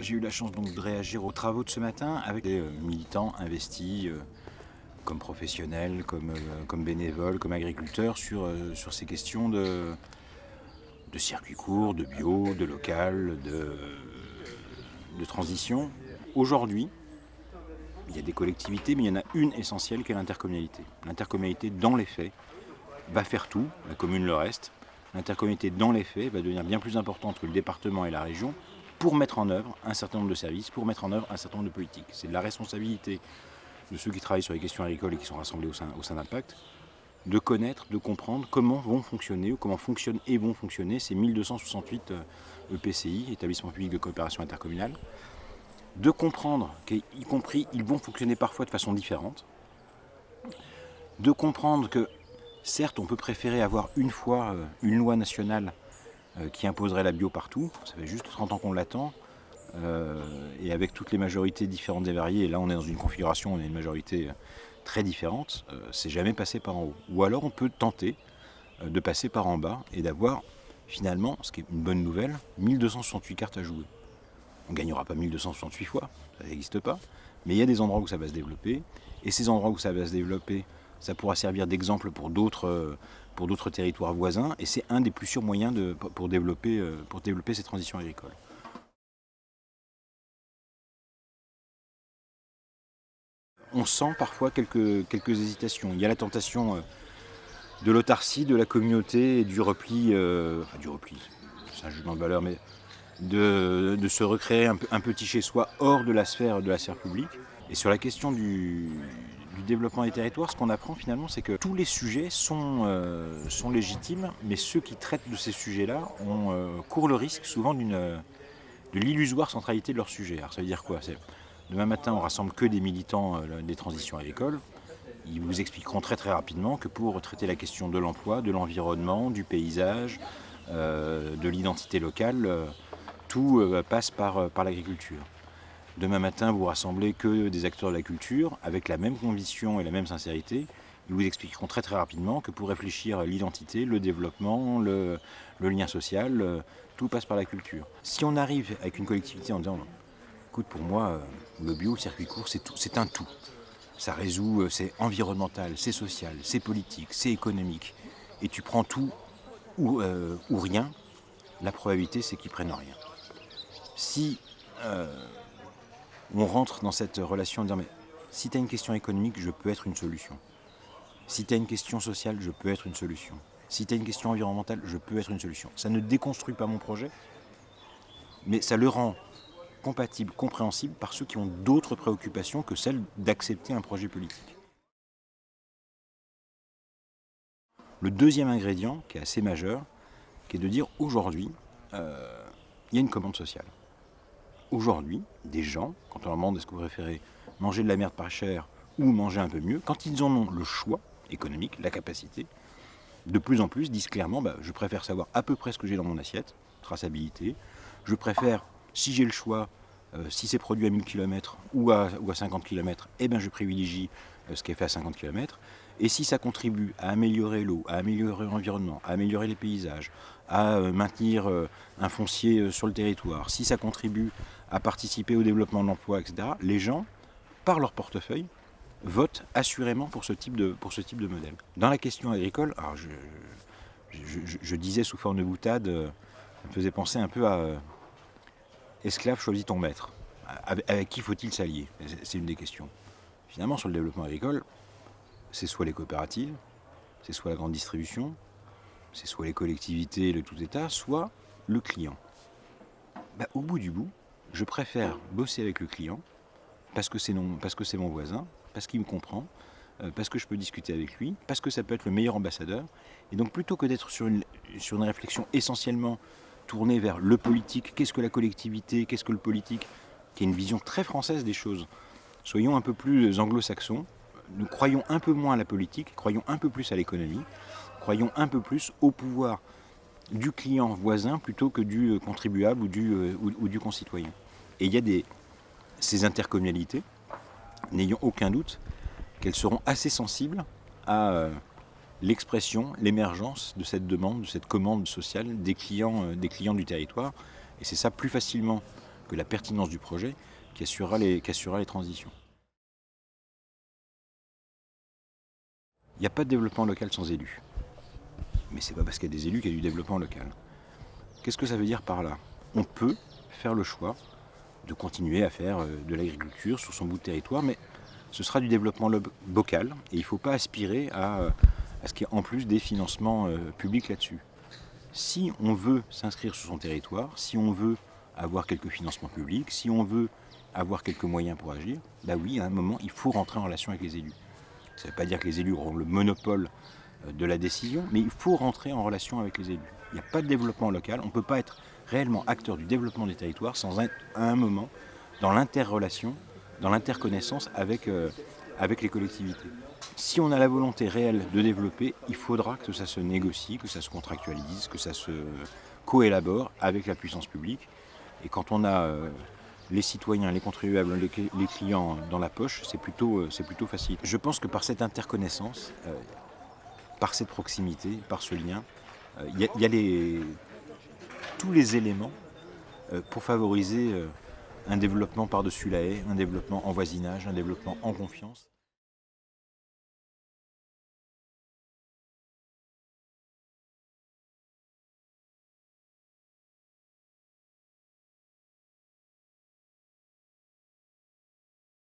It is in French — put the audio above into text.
J'ai eu la chance donc de réagir aux travaux de ce matin avec des euh, militants investis euh, comme professionnels, comme, euh, comme bénévoles, comme agriculteurs sur, sur ces questions de, de circuit court, de bio, de local, de, de transition. Aujourd'hui, il y a des collectivités, mais il y en a une essentielle qui est l'intercommunalité. L'intercommunalité, dans les faits, va faire tout, la commune le reste. L'intercommunalité, dans les faits, va devenir bien plus importante que le département et la région pour mettre en œuvre un certain nombre de services, pour mettre en œuvre un certain nombre de politiques. C'est la responsabilité de ceux qui travaillent sur les questions agricoles et qui sont rassemblés au sein, au d'Impact, de connaître, de comprendre comment vont fonctionner ou comment fonctionnent et vont fonctionner ces 1268 EPCI, établissements publics de coopération intercommunale, de comprendre qu'y compris ils vont fonctionner parfois de façon différente, de comprendre que certes on peut préférer avoir une fois euh, une loi nationale euh, qui imposerait la bio partout, ça fait juste 30 ans qu'on l'attend, euh, et avec toutes les majorités différentes et variées, et là on est dans une configuration, on a une majorité très différente, euh, c'est jamais passé par en haut. Ou alors on peut tenter euh, de passer par en bas et d'avoir finalement, ce qui est une bonne nouvelle, 1268 cartes à jouer. On ne gagnera pas 1268 fois, ça n'existe pas, mais il y a des endroits où ça va se développer, et ces endroits où ça va se développer, ça pourra servir d'exemple pour d'autres pour d'autres territoires voisins, et c'est un des plus sûrs moyens pour, développer, euh, pour développer ces transitions agricoles. On sent parfois quelques, quelques hésitations. Il y a la tentation euh, de l'autarcie, de la communauté et du repli, euh, enfin du repli, c'est un jugement de valeur, mais de, de se recréer un, un petit chez-soi hors de la sphère de la sphère publique. Et sur la question du développement des territoires, ce qu'on apprend finalement, c'est que tous les sujets sont, euh, légitimes, mais ceux qui traitent de ces sujets-là euh, courent le risque souvent d'une de l'illusoire centralité de leur sujet. Alors ça veut dire quoi? Demain matin, on rassemble que des militants euh, des transitions agricoles. Ils vous expliqueront très très rapidement que pour traiter la question de l'emploi, de l'environnement, du paysage, euh, de l'identité locale, euh, tout euh, passe par, par l'agriculture. Demain matin, vous rassemblez que des acteurs de la culture, avec la même conviction et la même sincérité. Ils vous expliqueront très très rapidement que pour réfléchir l'identité, le développement, le, lien social, euh, tout passe par la culture. Si on arrive avec une collectivité en disant, écoute, pour moi, le bio, le circuit court, c'est un tout. Ça résout, euh, c'est environnemental, c'est social, c'est politique, c'est économique. Et tu prends tout ou, euh, rien, la probabilité c'est qu'ils prennent rien. Si euh, on rentre dans cette relation en disant mais si tu as une question économique, je peux être une solution. Si tu as une question sociale, je peux être une solution. Si tu as une question environnementale, je peux être une solution. Ça ne déconstruit pas mon projet, mais ça le rend compatible, compréhensible par ceux qui ont d'autres préoccupations que celle d'accepter un projet politique. Le deuxième ingrédient, qui est assez majeur, qui est de dire aujourd'hui, euh, il y a une commande sociale aujourd'hui, des gens, quand on leur demande est-ce que vous préférez manger de la merde pas chère ou manger un peu mieux, quand ils en ont le choix économique, la capacité, de plus en plus disent clairement bah, je préfère savoir à peu près ce que j'ai dans mon assiette, traçabilité, je préfère, si j'ai le choix, euh, si c'est produit à 1000 km ou à, ou à 50 km, eh ben je privilégie euh, ce qui est fait à 50 km. Et si ça contribue à améliorer l'eau, à améliorer l'environnement, à améliorer les paysages, à euh, maintenir un foncier sur le territoire, si ça contribue à participer au développement de l'emploi, etc., les gens, par leur portefeuille, votent assurément pour ce type de, pour ce type de modèle. Dans la question agricole, alors je, disais sous forme de boutade, ça me faisait penser un peu à esclave choisis ton maître. Avec, avec qui faut-il s'allier? C'est une des questions. Finalement, sur le développement agricole, c'est soit les coopératives, c'est soit la grande distribution, c'est soit les collectivités, le tout État, soit le client. Bah, au bout du bout, je préfère bosser avec le client parce que c'est mon voisin, parce qu'il me comprend, euh, parce que je peux discuter avec lui, parce que ça peut être le meilleur ambassadeur. Et donc plutôt que d'être sur une, sur une réflexion essentiellement tournée vers le politique, qu'est-ce que la collectivité, qu'est-ce que le politique, qui est une vision très française des choses, soyons un peu plus anglo-saxons, nous croyons un peu moins à la politique, croyons un peu plus à l'économie, croyons un peu plus au pouvoir du client voisin plutôt que du euh, contribuable ou du, euh, ou, du concitoyen. Et il y a ces intercommunalités, n'ayons aucun doute qu'elles seront assez sensibles à euh, l'expression, l'émergence de cette demande, de cette commande sociale des clients, des clients du territoire. Et c'est ça plus facilement que la pertinence du projet qui assurera les, qui assurera les transitions. Il n'y a pas de développement local sans élus. Mais c'est pas parce qu'il y a des élus qu'il y a du développement local. Qu'est-ce que ça veut dire par là? On peut faire le choix de continuer à faire euh, de l'agriculture sur son bout de territoire, mais ce sera du développement local et il ne faut pas aspirer à, euh, à ce qu'il y ait en plus des financements euh, publics là-dessus. Si on veut s'inscrire sur son territoire, si on veut avoir quelques financements publics, si on veut avoir quelques moyens pour agir, bah oui, à un moment, il faut rentrer en relation avec les élus. Ça ne veut pas dire que les élus auront le monopole de la décision, mais il faut rentrer en relation avec les élus. Il n'y a pas de développement local, on ne peut pas être réellement acteur du développement des territoires sans être à un moment dans l'interrelation, dans l'interconnaissance avec, euh, avec les collectivités. Si on a la volonté réelle de développer, il faudra que ça se négocie, que ça se contractualise, que ça se coélabore avec la puissance publique. Et quand on a euh, les citoyens, les contribuables, les, clients dans la poche, c'est plutôt, euh, plutôt facile. Je pense que par cette interconnaissance, par cette proximité, par ce lien, il y, a tous les éléments euh, pour favoriser euh, un développement par-dessus la haie, un développement en voisinage, un développement en confiance.